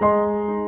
Música